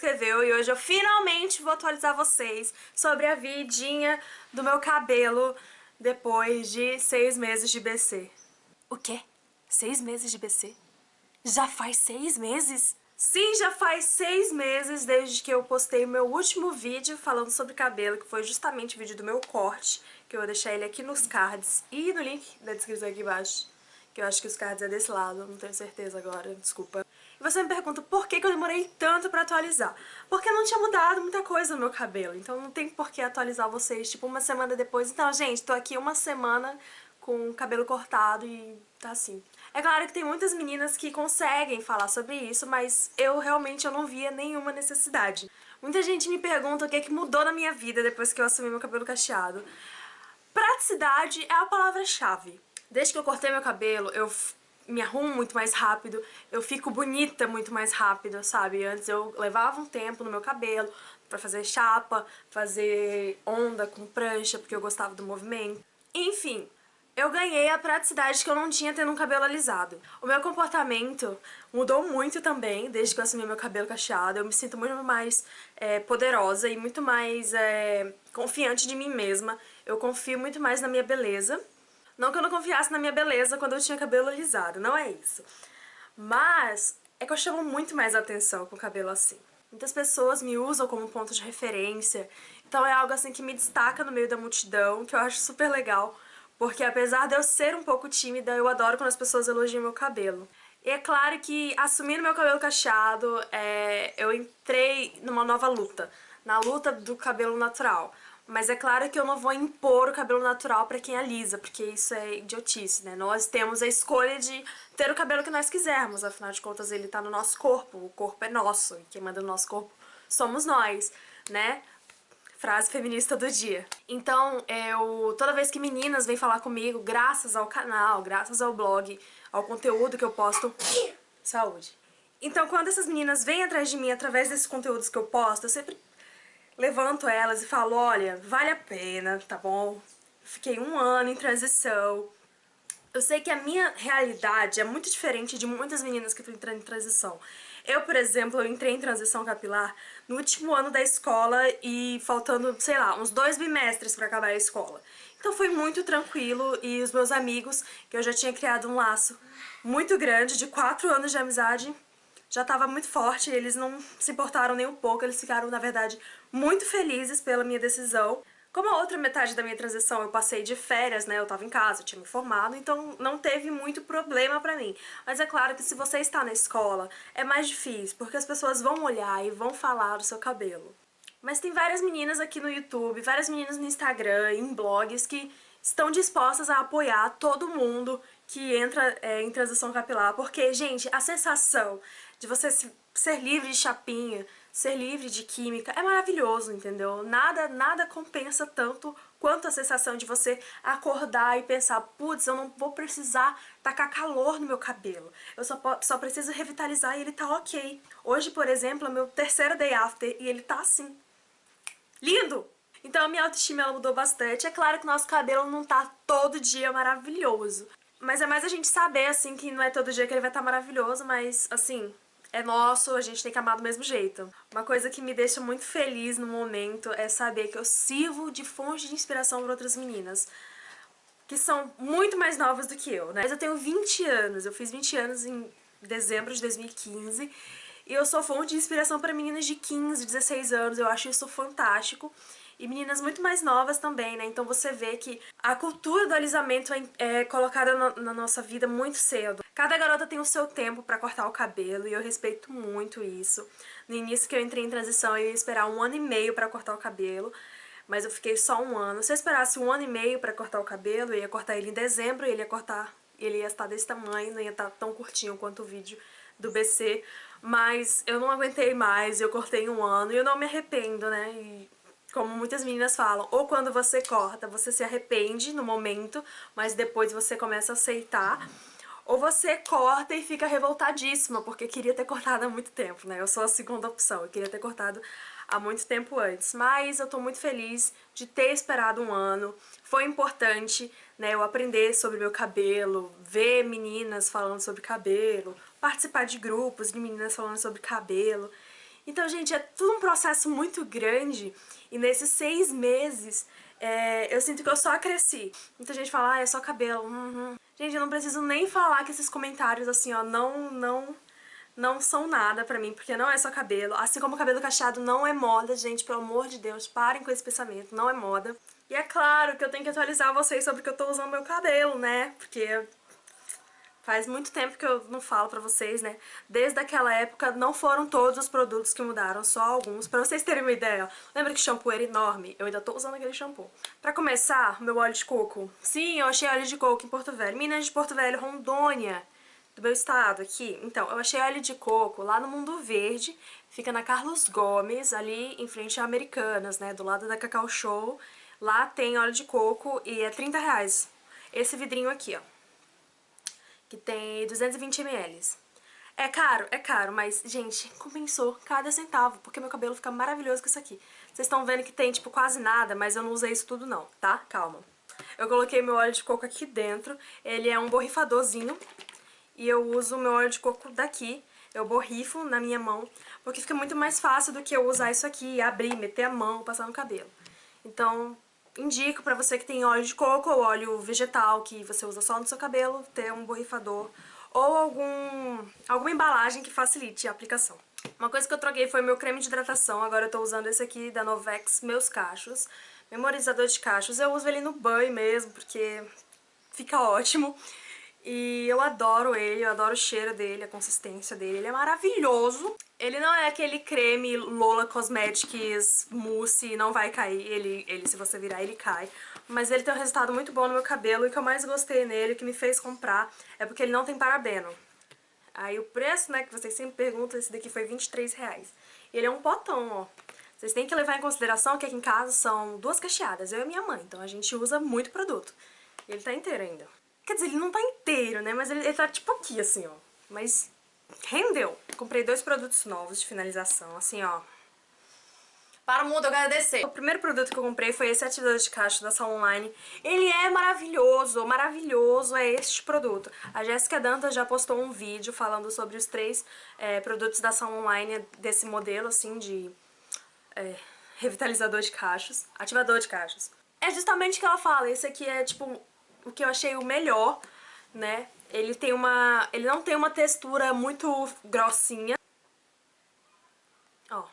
escreveu e hoje eu finalmente vou atualizar vocês sobre a vidinha do meu cabelo depois de seis meses de BC. O quê? Seis meses de BC? Já faz seis meses? Sim, já faz seis meses desde que eu postei o meu último vídeo falando sobre cabelo, que foi justamente o vídeo do meu corte, que eu vou deixar ele aqui nos cards e no link da descrição aqui embaixo, que eu acho que os cards é desse lado, não tenho certeza agora, desculpa. Você me pergunta por que, que eu demorei tanto pra atualizar. Porque não tinha mudado muita coisa no meu cabelo, então não tem por que atualizar vocês, tipo, uma semana depois. Então, gente, tô aqui uma semana com o cabelo cortado e tá assim. É claro que tem muitas meninas que conseguem falar sobre isso, mas eu realmente eu não via nenhuma necessidade. Muita gente me pergunta o que, é que mudou na minha vida depois que eu assumi meu cabelo cacheado. Praticidade é a palavra-chave. Desde que eu cortei meu cabelo, eu me arrumo muito mais rápido, eu fico bonita muito mais rápido, sabe? Antes eu levava um tempo no meu cabelo pra fazer chapa, fazer onda com prancha, porque eu gostava do movimento. Enfim, eu ganhei a praticidade que eu não tinha tendo um cabelo alisado. O meu comportamento mudou muito também, desde que eu assumi meu cabelo cacheado. Eu me sinto muito mais é, poderosa e muito mais é, confiante de mim mesma. Eu confio muito mais na minha beleza não que eu não confiasse na minha beleza quando eu tinha cabelo alisado, não é isso. Mas é que eu chamo muito mais atenção com o cabelo assim. Muitas pessoas me usam como ponto de referência, então é algo assim que me destaca no meio da multidão, que eu acho super legal, porque apesar de eu ser um pouco tímida, eu adoro quando as pessoas elogiam meu cabelo. E é claro que assumindo meu cabelo cacheado, é, eu entrei numa nova luta, na luta do cabelo natural. Mas é claro que eu não vou impor o cabelo natural pra quem alisa, porque isso é idiotice, né? Nós temos a escolha de ter o cabelo que nós quisermos, afinal de contas ele tá no nosso corpo, o corpo é nosso, e quem manda no nosso corpo somos nós, né? Frase feminista do dia. Então, eu toda vez que meninas vêm falar comigo, graças ao canal, graças ao blog, ao conteúdo que eu posto... Saúde. Então, quando essas meninas vêm atrás de mim através desses conteúdos que eu posto, eu sempre levanto elas e falo, olha, vale a pena, tá bom? Fiquei um ano em transição. Eu sei que a minha realidade é muito diferente de muitas meninas que estão entrando em transição. Eu, por exemplo, eu entrei em transição capilar no último ano da escola e faltando, sei lá, uns dois bimestres para acabar a escola. Então foi muito tranquilo e os meus amigos, que eu já tinha criado um laço muito grande, de quatro anos de amizade, já estava muito forte, eles não se importaram nem um pouco, eles ficaram, na verdade, muito felizes pela minha decisão. Como a outra metade da minha transição eu passei de férias, né, eu tava em casa, tinha me formado, então não teve muito problema pra mim. Mas é claro que se você está na escola, é mais difícil, porque as pessoas vão olhar e vão falar do seu cabelo. Mas tem várias meninas aqui no YouTube, várias meninas no Instagram, em blogs, que estão dispostas a apoiar todo mundo que entra é, em transição capilar, porque, gente, a sensação de você ser livre de chapinha, ser livre de química, é maravilhoso, entendeu? Nada, nada compensa tanto quanto a sensação de você acordar e pensar, putz, eu não vou precisar tacar calor no meu cabelo, eu só, só preciso revitalizar e ele tá ok. Hoje, por exemplo, é meu terceiro day after e ele tá assim. Lindo! Então a minha autoestima ela mudou bastante. É claro que nosso cabelo não tá todo dia maravilhoso. Mas é mais a gente saber, assim, que não é todo dia que ele vai estar tá maravilhoso, mas, assim, é nosso, a gente tem que amar do mesmo jeito. Uma coisa que me deixa muito feliz no momento é saber que eu sirvo de fonte de inspiração para outras meninas que são muito mais novas do que eu, né? Mas eu tenho 20 anos, eu fiz 20 anos em dezembro de 2015 e eu sou fonte de inspiração para meninas de 15, 16 anos, eu acho isso fantástico e meninas muito mais novas também, né? Então você vê que a cultura do alisamento é, é colocada na, na nossa vida muito cedo. Cada garota tem o seu tempo pra cortar o cabelo e eu respeito muito isso. No início que eu entrei em transição eu ia esperar um ano e meio pra cortar o cabelo, mas eu fiquei só um ano. Se eu esperasse um ano e meio pra cortar o cabelo, eu ia cortar ele em dezembro e ele ia cortar, ele ia estar desse tamanho, não ia estar tão curtinho quanto o vídeo do BC, mas eu não aguentei mais, eu cortei um ano e eu não me arrependo, né? E como muitas meninas falam, ou quando você corta, você se arrepende no momento, mas depois você começa a aceitar, ou você corta e fica revoltadíssima, porque queria ter cortado há muito tempo, né? Eu sou a segunda opção, eu queria ter cortado há muito tempo antes. Mas eu tô muito feliz de ter esperado um ano. Foi importante, né, eu aprender sobre meu cabelo, ver meninas falando sobre cabelo, participar de grupos de meninas falando sobre cabelo. Então, gente, é tudo um processo muito grande e nesses seis meses é, eu sinto que eu só cresci. Muita gente fala, ah, é só cabelo. Uhum. Gente, eu não preciso nem falar que esses comentários, assim, ó, não, não, não são nada pra mim, porque não é só cabelo. Assim como cabelo cacheado não é moda, gente, pelo amor de Deus, parem com esse pensamento, não é moda. E é claro que eu tenho que atualizar vocês sobre o que eu tô usando meu cabelo, né? Porque Faz muito tempo que eu não falo pra vocês, né? Desde aquela época não foram todos os produtos que mudaram, só alguns. Pra vocês terem uma ideia, lembra que shampoo era enorme? Eu ainda tô usando aquele shampoo. Pra começar, meu óleo de coco. Sim, eu achei óleo de coco em Porto Velho. Minas de Porto Velho, Rondônia, do meu estado aqui. Então, eu achei óleo de coco lá no Mundo Verde. Fica na Carlos Gomes, ali em frente a Americanas, né? Do lado da Cacau Show. Lá tem óleo de coco e é 30 reais. Esse vidrinho aqui, ó que tem 220 ml. É caro? É caro, mas, gente, compensou cada centavo, porque meu cabelo fica maravilhoso com isso aqui. Vocês estão vendo que tem, tipo, quase nada, mas eu não usei isso tudo não, tá? Calma. Eu coloquei meu óleo de coco aqui dentro, ele é um borrifadorzinho, e eu uso meu óleo de coco daqui, eu borrifo na minha mão, porque fica muito mais fácil do que eu usar isso aqui, abrir, meter a mão, passar no cabelo. Então, indico pra você que tem óleo de coco ou óleo vegetal que você usa só no seu cabelo, ter um borrifador ou algum, alguma embalagem que facilite a aplicação. Uma coisa que eu troquei foi meu creme de hidratação, agora eu tô usando esse aqui da Novex Meus Cachos, memorizador de cachos. Eu uso ele no banho mesmo, porque fica ótimo. E eu adoro ele, eu adoro o cheiro dele, a consistência dele, ele é maravilhoso. Ele não é aquele creme Lola Cosmetics mousse, não vai cair, ele, ele se você virar ele cai. Mas ele tem um resultado muito bom no meu cabelo e o que eu mais gostei nele, que me fez comprar, é porque ele não tem parabeno. Aí o preço, né, que vocês sempre perguntam, esse daqui foi 23 reais. Ele é um potão, ó. Vocês têm que levar em consideração que aqui em casa são duas cacheadas, eu e minha mãe, então a gente usa muito produto. Ele tá inteiro ainda. Quer dizer, ele não tá inteiro, né? Mas ele, ele tá tipo aqui, assim, ó. Mas rendeu. Comprei dois produtos novos de finalização, assim, ó. Para o mundo agradecer. O primeiro produto que eu comprei foi esse ativador de caixa da Salon Online. Ele é maravilhoso, maravilhoso é este produto. A Jéssica Dantas já postou um vídeo falando sobre os três é, produtos da Salon Online desse modelo, assim, de é, revitalizador de cachos, ativador de cachos. É justamente o que ela fala, esse aqui é, tipo, o que eu achei o melhor, né? Ele tem uma... ele não tem uma textura muito grossinha. Ó.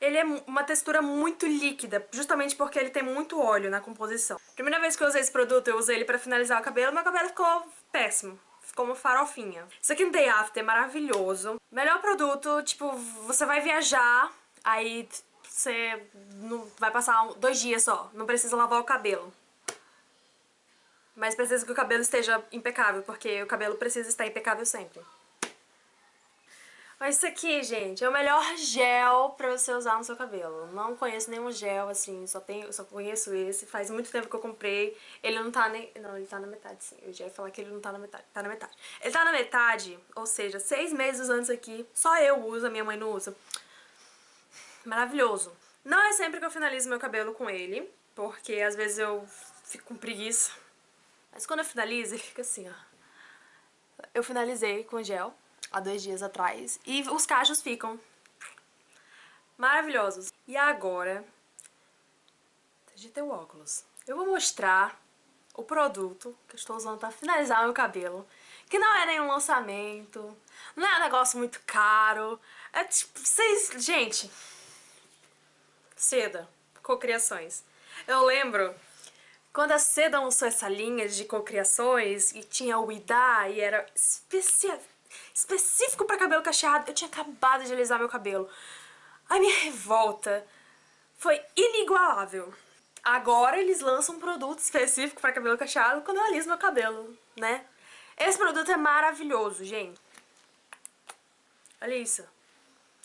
Ele é uma textura muito líquida, justamente porque ele tem muito óleo na composição. Primeira vez que eu usei esse produto, eu usei ele pra finalizar o cabelo, meu cabelo ficou péssimo. Ficou uma farofinha. Isso aqui no Day After é maravilhoso. Melhor produto, tipo, você vai viajar, aí você não, vai passar dois dias só, não precisa lavar o cabelo. Mas precisa que o cabelo esteja impecável, porque o cabelo precisa estar impecável sempre. Mas isso aqui, gente, é o melhor gel pra você usar no seu cabelo. Não conheço nenhum gel, assim, só, tenho, só conheço esse. Faz muito tempo que eu comprei. Ele não tá nem... Não, ele tá na metade, sim. Eu já ia falar que ele não tá na metade. Tá na metade. Ele tá na metade, ou seja, seis meses usando isso aqui. Só eu uso, a minha mãe não usa. Maravilhoso. Não é sempre que eu finalizo meu cabelo com ele, porque às vezes eu fico com preguiça mas quando eu finalizo, ele fica assim, ó. Eu finalizei com gel há dois dias atrás e os cachos ficam maravilhosos. E agora, digitei o óculos. Eu vou mostrar o produto que eu estou usando para finalizar meu cabelo, que não é nenhum lançamento, não é um negócio muito caro, é tipo, vocês, gente, seda, cocriações. Eu lembro quando a Seda lançou essa linha de cocriações e tinha o Ida e era específico para cabelo cacheado, eu tinha acabado de alisar meu cabelo. A minha revolta foi inigualável. Agora eles lançam um produto específico para cabelo cacheado quando eu aliso meu cabelo, né? Esse produto é maravilhoso, gente. Olha isso.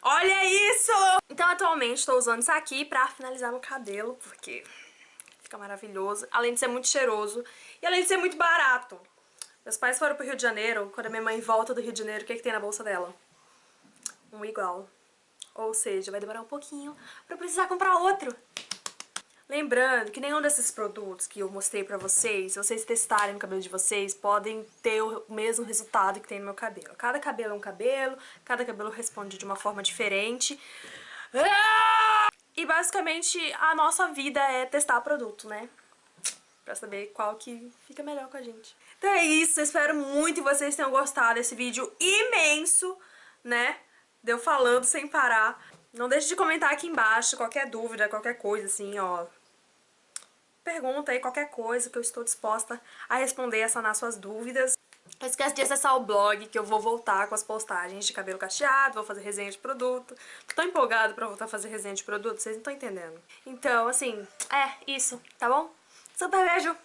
Olha isso! Então atualmente estou usando isso aqui pra finalizar meu cabelo, porque Fica maravilhoso. Além de ser muito cheiroso. E além de ser muito barato. Meus pais foram pro Rio de Janeiro. Quando a minha mãe volta do Rio de Janeiro, o que, é que tem na bolsa dela? Um igual. Ou seja, vai demorar um pouquinho pra precisar comprar outro. Lembrando que nenhum desses produtos que eu mostrei pra vocês, se vocês testarem no cabelo de vocês, podem ter o mesmo resultado que tem no meu cabelo. Cada cabelo é um cabelo, cada cabelo responde de uma forma diferente. E basicamente a nossa vida é testar produto, né? Pra saber qual que fica melhor com a gente. Então é isso, eu espero muito que vocês tenham gostado desse vídeo imenso, né? Deu falando sem parar. Não deixe de comentar aqui embaixo qualquer dúvida, qualquer coisa assim, ó. Pergunta aí qualquer coisa que eu estou disposta a responder, a sanar suas dúvidas. Não esquece de acessar o blog que eu vou voltar com as postagens de cabelo cacheado, vou fazer resenha de produto. Tô tão empolgada pra voltar a fazer resenha de produto, vocês não estão entendendo. Então, assim, é isso, tá bom? Super beijo!